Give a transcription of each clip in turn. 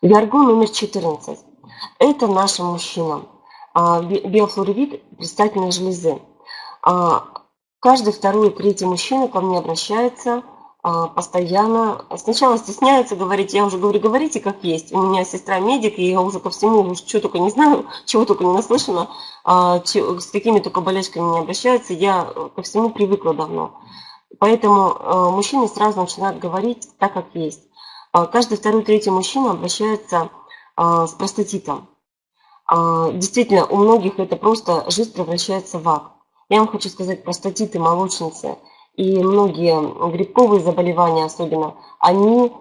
Виаргон номер 14. Это нашим мужчинам. А, биофлоревит предстательной железы. А, каждый второй, третий мужчина ко мне обращается а, постоянно. Сначала стесняется говорить, я уже говорю, говорите как есть. У меня сестра медик, и я уже ко всему, что только не знаю, чего только не наслышана, с какими только болячками не обращаются. Я ко всему привыкла давно. Поэтому мужчины сразу начинают говорить так, как есть. Каждый второй, третий мужчина обращается с простатитом. Действительно, у многих это просто жизнь превращается в ад. Я вам хочу сказать, простатиты, молочницы и многие грибковые заболевания особенно, они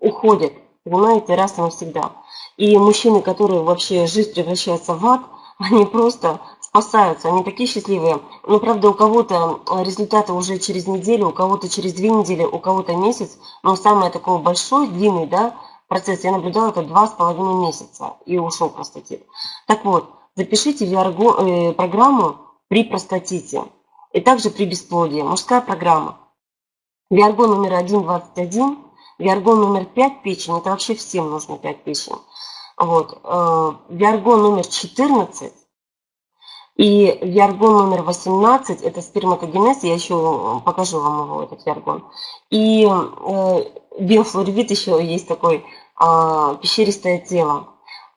уходят, понимаете, раз и навсегда. И мужчины, которые вообще жизнь превращается в ад, они просто спасаются, они такие счастливые. Но, правда, у кого-то результаты уже через неделю, у кого-то через две недели, у кого-то месяц. Но самое такое большой, длинный, да, процесс я наблюдала это два с половиной месяца и ушел простатит. Так вот, запишите VR э, при простатите. И также при бесплодии. Мужская программа. Виаргон номер 1, 21. Виаргон номер 5 печень. Это вообще всем нужно 5 печень. Вот. Э, Виаргон номер 14. И виаргон номер 18, это сперматогенез, я еще покажу вам его, этот виаргон. И э, биофлоревит еще есть такой, э, пещеристое тело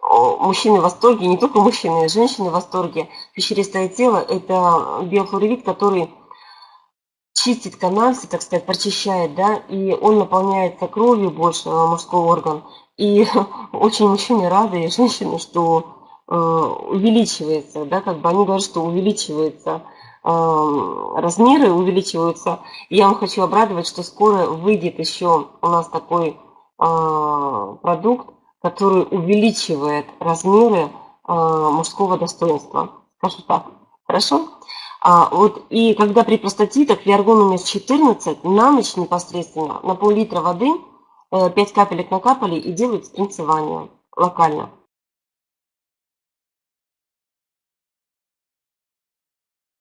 мужчины в восторге, не только мужчины, женщины в восторге. Пещеристое тело – это биофлоревит, который чистит канальцы, так сказать, прочищает, да, и он наполняется кровью больше, э, мужской орган. И очень мужчины рады, и женщины, что э, увеличивается, да, как бы они говорят, что увеличивается э, размеры, увеличиваются. Я вам хочу обрадовать, что скоро выйдет еще у нас такой э, продукт, который увеличивает размеры мужского достоинства. Скажу так. Хорошо? А, вот, и когда при простатитах виаргон номер 14 на ночь непосредственно на пол-литра воды 5 э, капелек накапали и делают спринцевание локально.